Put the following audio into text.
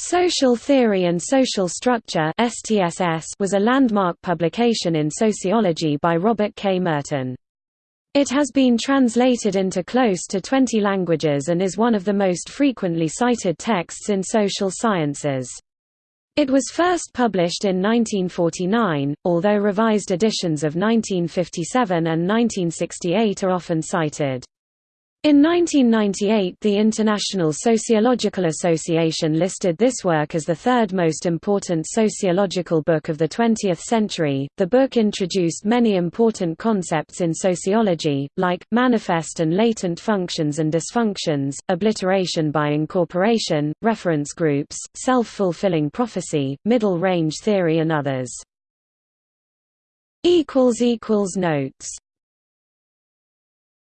Social Theory and Social Structure was a landmark publication in sociology by Robert K. Merton. It has been translated into close to 20 languages and is one of the most frequently cited texts in social sciences. It was first published in 1949, although revised editions of 1957 and 1968 are often cited. In 1998 the International Sociological Association listed this work as the third most important sociological book of the 20th century. The book introduced many important concepts in sociology, like, manifest and latent functions and dysfunctions, obliteration by incorporation, reference groups, self-fulfilling prophecy, middle range theory and others. Notes